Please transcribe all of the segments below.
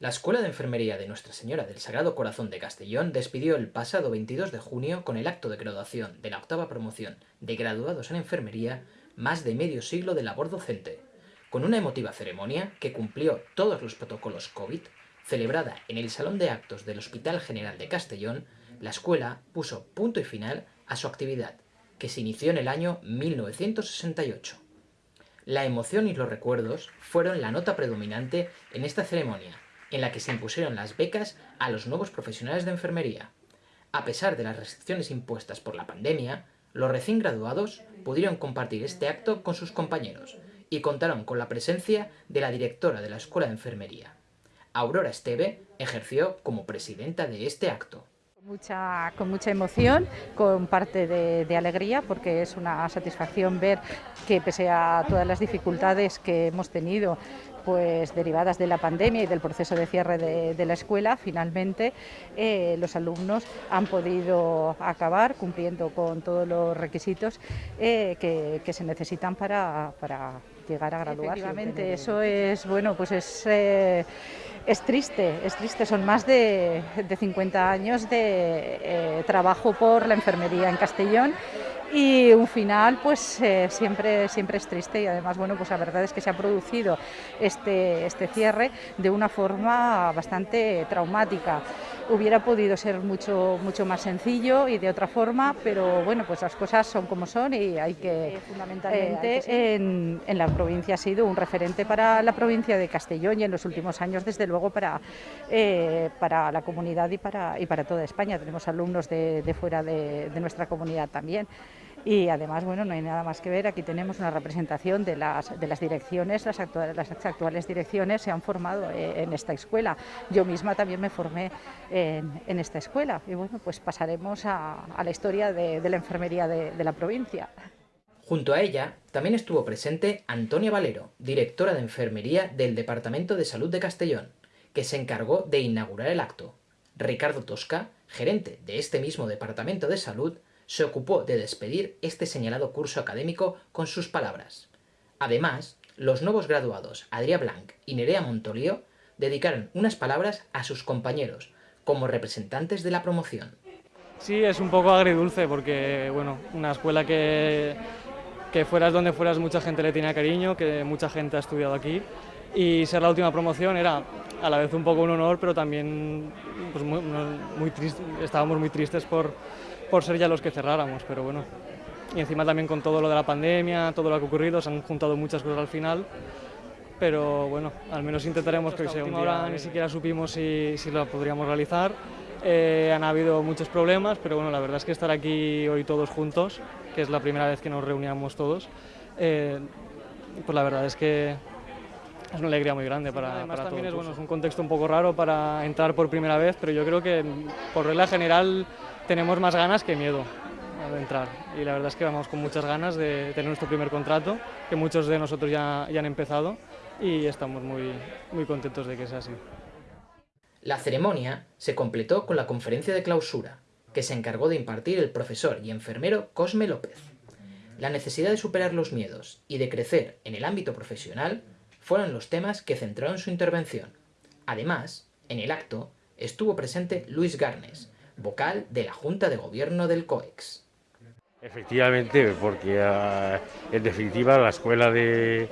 La Escuela de Enfermería de Nuestra Señora del Sagrado Corazón de Castellón despidió el pasado 22 de junio con el acto de graduación de la octava promoción de graduados en enfermería más de medio siglo de labor docente, con una emotiva ceremonia que cumplió todos los protocolos COVID, celebrada en el Salón de Actos del Hospital General de Castellón, la escuela puso punto y final a su actividad, que se inició en el año 1968. La emoción y los recuerdos fueron la nota predominante en esta ceremonia, en la que se impusieron las becas a los nuevos profesionales de enfermería. A pesar de las restricciones impuestas por la pandemia, los recién graduados pudieron compartir este acto con sus compañeros y contaron con la presencia de la directora de la Escuela de Enfermería. Aurora Esteve ejerció como presidenta de este acto. Mucha, con mucha emoción, con parte de, de, alegría, porque es una satisfacción ver que pese a todas las dificultades que hemos tenido pues derivadas de la pandemia y del proceso de cierre de, de la escuela, finalmente eh, los alumnos han podido acabar cumpliendo con todos los requisitos eh, que, que, se necesitan para, para llegar a graduarse. Efectivamente, eso es, bueno, pues es... Eh, es triste, es triste, son más de, de 50 años de eh, trabajo por la enfermería en Castellón y un final pues eh, siempre, siempre es triste y además bueno pues la verdad es que se ha producido este, este cierre de una forma bastante traumática. Hubiera podido ser mucho, mucho más sencillo y de otra forma, pero bueno, pues las cosas son como son y hay que, eh, fundamentalmente, eh, en, en, la provincia ha sido un referente para la provincia de Castellón y en los últimos años, desde luego, para, eh, para la comunidad y para, y para toda España. Tenemos alumnos de, de fuera de, de nuestra comunidad también y además, bueno, no hay nada más que ver, aquí tenemos una representación de las, de las direcciones, las actuales, las actuales direcciones se han formado eh, en esta escuela. Yo misma también me formé en, en esta escuela y bueno, pues pasaremos a, la historia de, la enfermería de la provincia. Junto a ella también estuvo presente Antonia Valero, directora de Enfermería del Departamento de Salud de Castellón, que se encargó de inaugurar el acto. Ricardo Tosca, gerente de este mismo Departamento de Salud, se ocupó de despedir este señalado curso académico con sus palabras. Además, los nuevos graduados Adrià Blanc y Nerea Montolio dedicaron unas palabras a sus compañeros como representantes de la promoción. Sí, es un poco agridulce porque, bueno, una escuela que, que fueras donde fueras mucha gente le tenía cariño, que mucha gente ha estudiado aquí y ser la última promoción era a la vez un poco un honor, pero también pues muy, muy triste, estábamos muy tristes por, por ser ya los que cerráramos, pero bueno. Y encima también con todo lo de la pandemia, todo lo que ha ocurrido, se han juntado muchas cosas al final, pero bueno, al menos intentaremos que sea un día. Ahora ni siquiera supimos si, si lo podríamos realizar, eh, han habido muchos problemas, pero bueno, la verdad es que estar aquí hoy todos juntos, que es la primera vez que nos reuníamos todos, eh, pues la verdad es que es una alegría muy grande para, Además, para también es, bueno, es un contexto un poco raro para entrar por primera vez, pero yo creo que por regla general tenemos más ganas que miedo de entrar y la verdad es que vamos con muchas ganas de tener nuestro primer contrato, que muchos de nosotros ya, ya han empezado y estamos muy, muy contentos de que sea así. La ceremonia se completó con la conferencia de clausura, que se encargó de impartir el profesor y enfermero Cosme López. La necesidad de superar los miedos y de crecer en el ámbito profesional fueron los temas que centraron su intervención. Además, en el acto estuvo presente Luis Garnes, vocal de la Junta de Gobierno del COEX. Efectivamente, porque uh, en definitiva la escuela de,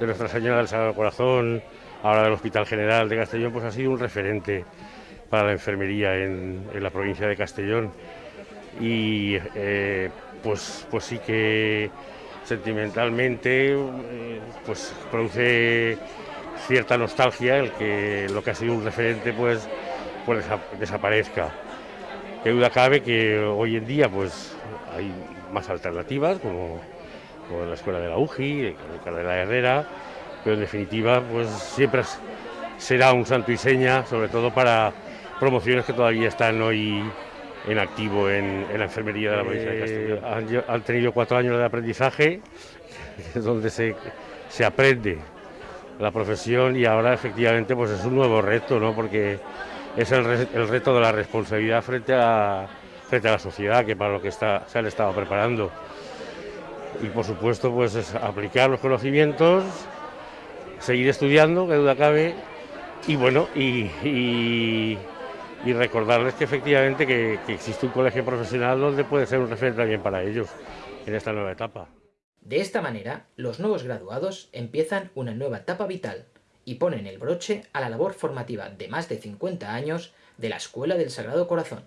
Nuestra Señora del Sagrado Corazón, ahora del Hospital General de Castellón, pues ha sido un referente para la enfermería en, en la provincia de Castellón. Y eh, pues, pues sí que sentimentalmente eh, pues produce cierta nostalgia el que lo que ha sido un referente pues, pues desaparezca. Qué duda cabe que hoy en día pues hay más alternativas como, como la escuela de la UGI, el de la Herrera, pero en definitiva pues siempre será un santo y seña, sobre todo para promociones que todavía están hoy en activo en, en la enfermería de la provincia de Castellón. Eh, han, han, tenido cuatro años de aprendizaje, donde se, se, aprende la profesión y ahora efectivamente pues es un nuevo reto, ¿no? porque es el, reto de la responsabilidad frente a, frente a la sociedad, que para lo que se han estado preparando. Y por supuesto pues es aplicar los conocimientos, seguir estudiando, que duda cabe, y bueno, y, recordarles que efectivamente que, que existe un colegio profesional donde puede ser un referente también para ellos en esta nueva etapa. De esta manera, los nuevos graduados empiezan una nueva etapa vital y ponen el broche a la labor formativa de más de 50 años de la Escuela del Sagrado Corazón.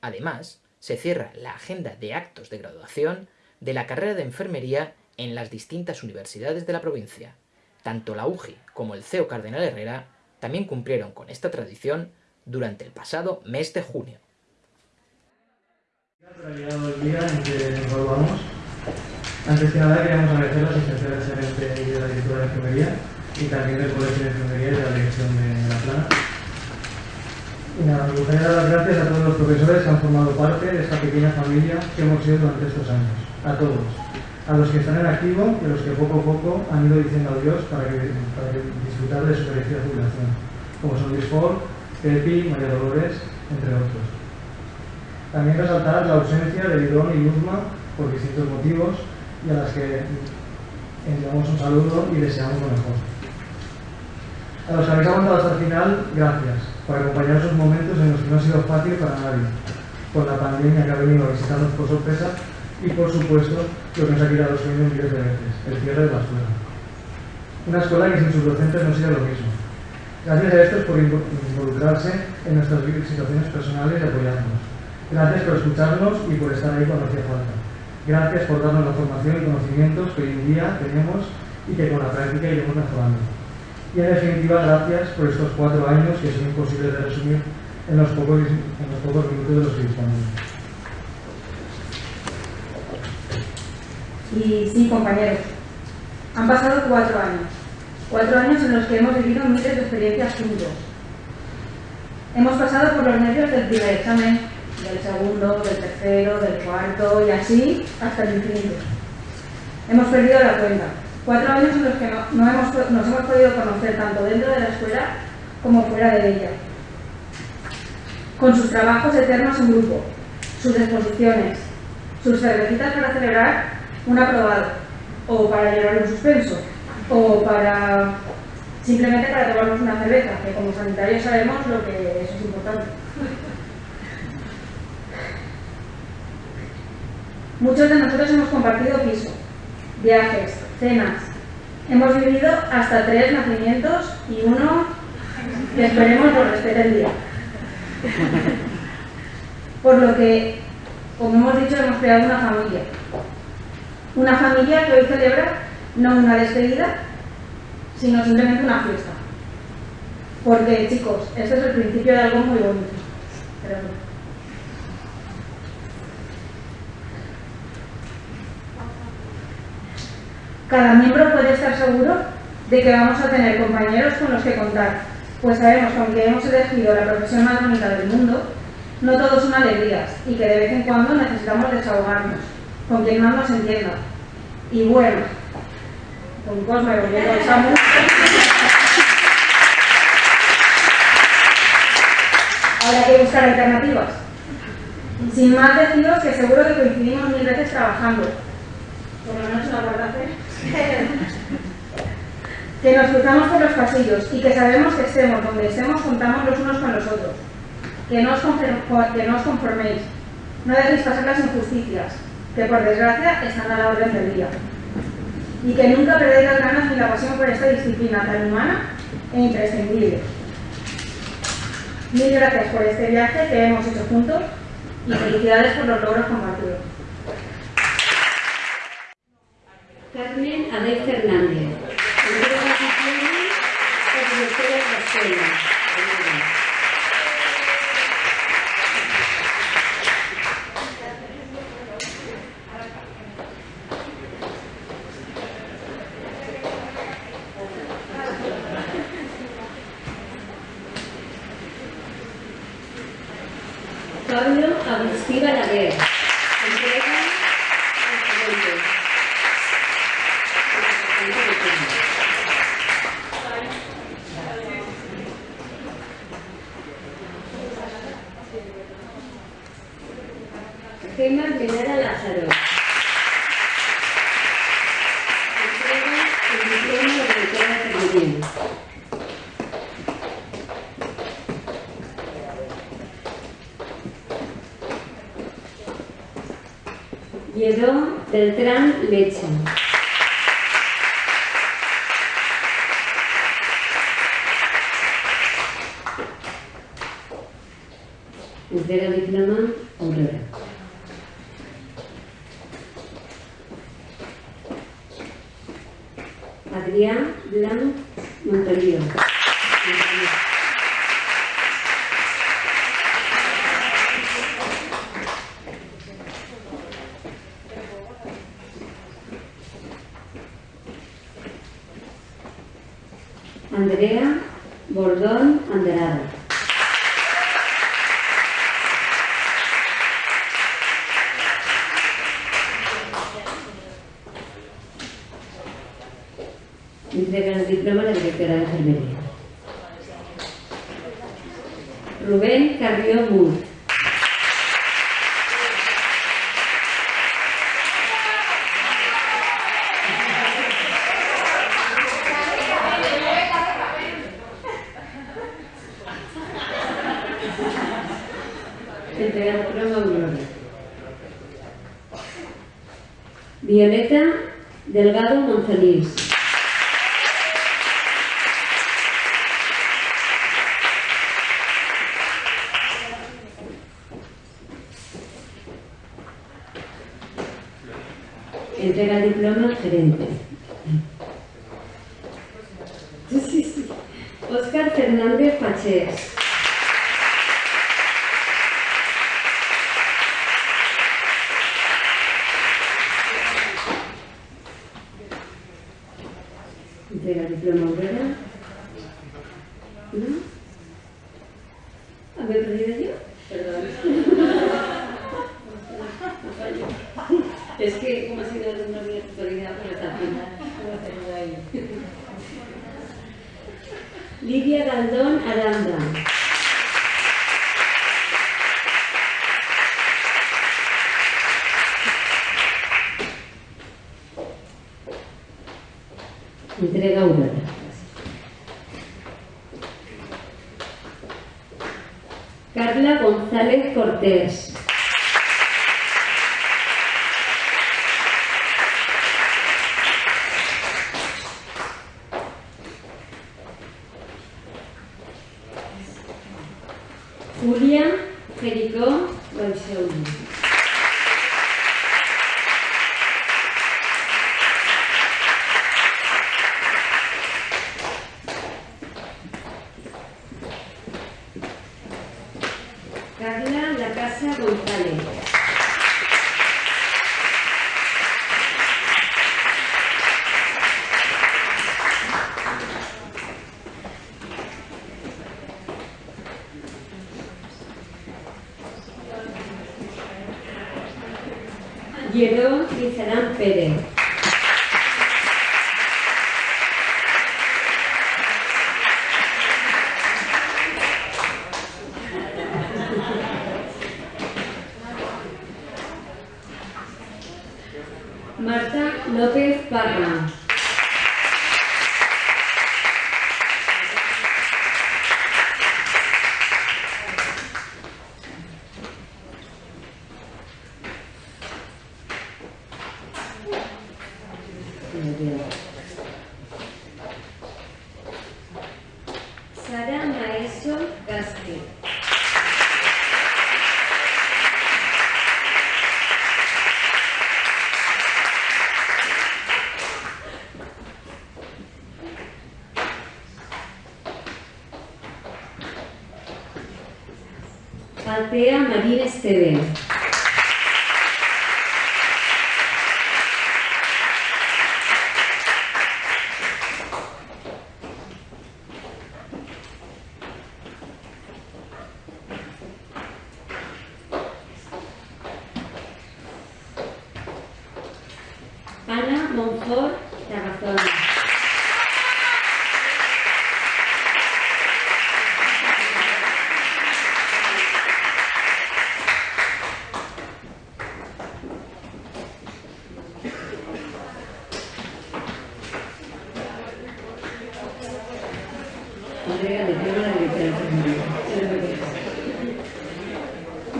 Además, se cierra la agenda de actos de graduación de la carrera de enfermería en las distintas universidades de la provincia. Tanto la UGI como el CEO Cardenal Herrera también cumplieron con esta tradición durante el pasado mes de junio. Antes que nada queríamos agradecer la asistencia del y de la directora de enfermería y también del Colegio de Enfermería de la dirección de la plana. Y me gustaría dar las gracias a todos los profesores que han formado parte de esta pequeña familia que hemos sido durante estos años. A todos. A los que están en activo y a los que poco a poco han ido diciendo adiós para, que, para disfrutar de su merecida jubilación, como son Luis Ford, Pepi, María Dolores, entre otros. También resaltar la ausencia de Lidón y Luzma por distintos motivos y a las que enviamos un saludo y deseamos lo mejor. A los que habéis aguantado hasta el final, gracias por acompañar esos momentos en los que no ha sido fácil para nadie, por la pandemia que ha venido a visitarnos por sorpresa y por supuesto lo que nos ha quitado los sueños miles de veces, el cierre de la escuela. Una escuela que sin sus docentes no sería lo mismo. Gracias a estos por involucrarse en nuestras situaciones personales y apoyarnos. Gracias por escucharnos y por estar ahí cuando hacía falta. Gracias por darnos la formación y conocimientos que hoy en día tenemos y que con la práctica iremos mejorando. Y en definitiva, gracias por estos cuatro años que son imposibles de resumir en los pocos, minutos de los que disponemos. Y sí, compañeros, han pasado cuatro años. Cuatro años en los que hemos vivido miles de experiencias juntos. Hemos pasado por los nervios del primer examen, del segundo, del tercero, del cuarto y así hasta el infinito. Hemos perdido la cuenta. Cuatro años en los que no, hemos, nos hemos podido conocer tanto dentro de la escuela como fuera de ella. Con sus trabajos eternos en grupo, sus exposiciones, sus cervecitas para celebrar un aprobado, o para llevar un suspenso, o para simplemente para tomarnos una cerveza, que como sanitarios sabemos lo que eso es importante. Muchos de nosotros hemos compartido piso, viajes, cenas. Hemos vivido hasta tres nacimientos y uno que esperemos nos respete el día. Por lo que, como hemos dicho, hemos creado una familia. Una familia que hoy celebra no una despedida, sino simplemente una fiesta. Porque, chicos, este es el principio de algo muy bonito. Cada miembro puede estar seguro de que vamos a tener compañeros con los que contar, pues sabemos que aunque hemos elegido la profesión más bonita del mundo, no todos son alegrías y que de vez en cuando necesitamos desahogarnos, con quien más nos entienda. Y bueno, con Cosme volviendo al Samu. Hay que buscar alternativas. Sin más deciros que seguro que coincidimos mil veces trabajando. Por lo menos en la que nos cruzamos por los pasillos y que sabemos que estemos donde estemos, contamos los unos con los otros. Que no os, que no os conforméis, no dejéis pasar las injusticias, que por desgracia están a la orden del día. Y que nunca perdáis las ganas ni la pasión por esta disciplina tan humana e imprescindible. Mil gracias por este viaje que hemos hecho juntos y felicidades por los logros compartidos. Carmen Abel Fernández. Jerome Beltrán Lecha. Entera Andrea Bordón Anderado. Entrega el diploma de directora de enfermería. entregar croma aurora. Violeta Delgado Monzonís. Entrega diploma gerente. de la Misión Obrera Carla González Cortés. Yebeon Crisanán Pérez. Altea Marines TV.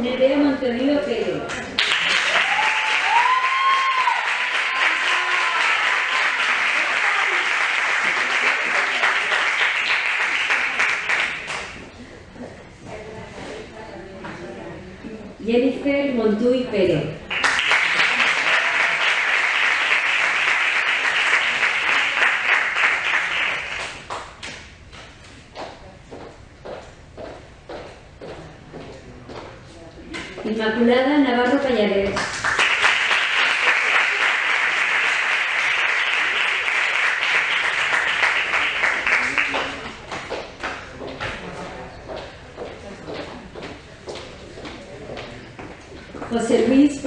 Nerea Montenido Pérez. Jennifer Montuy Pérez.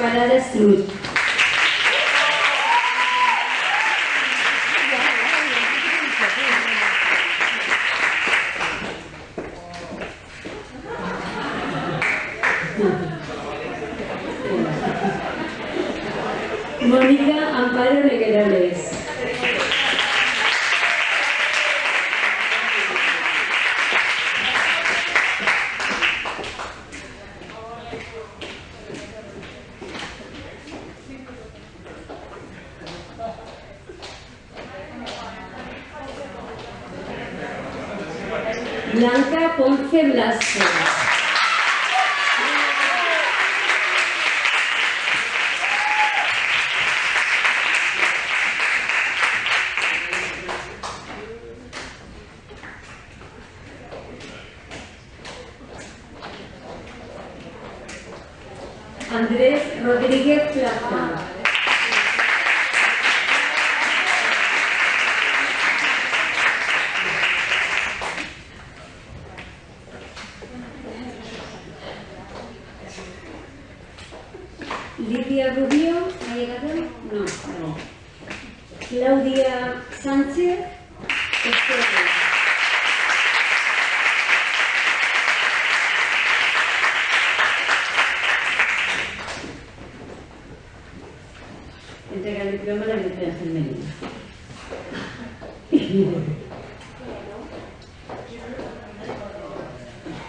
para destruir. Ponce Blasco.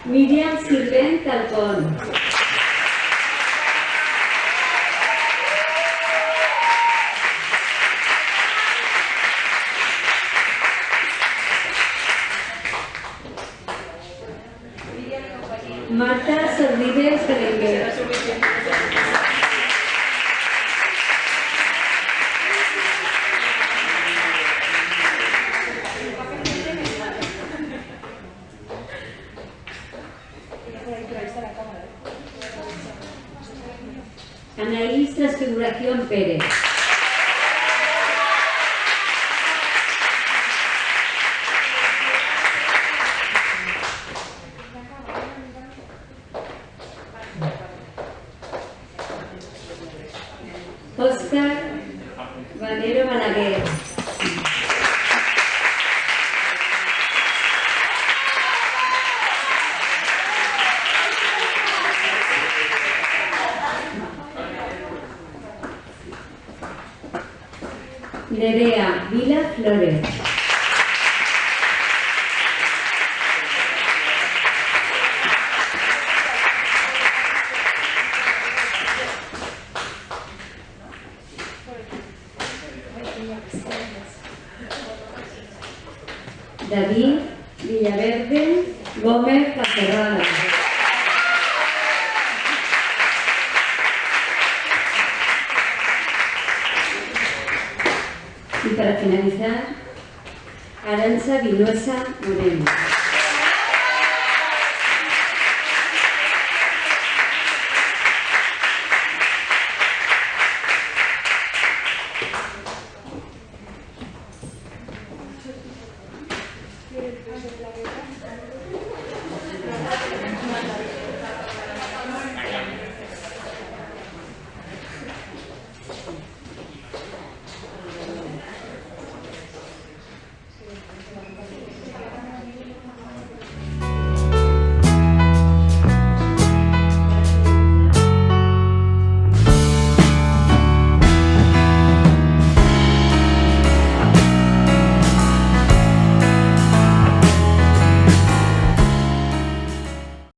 Miriam Silvén Talcón. David Villaverde Gómez Cacerrada. Y para finalizar, Aranza Vinuesa Moreno. ঝুলে লাগে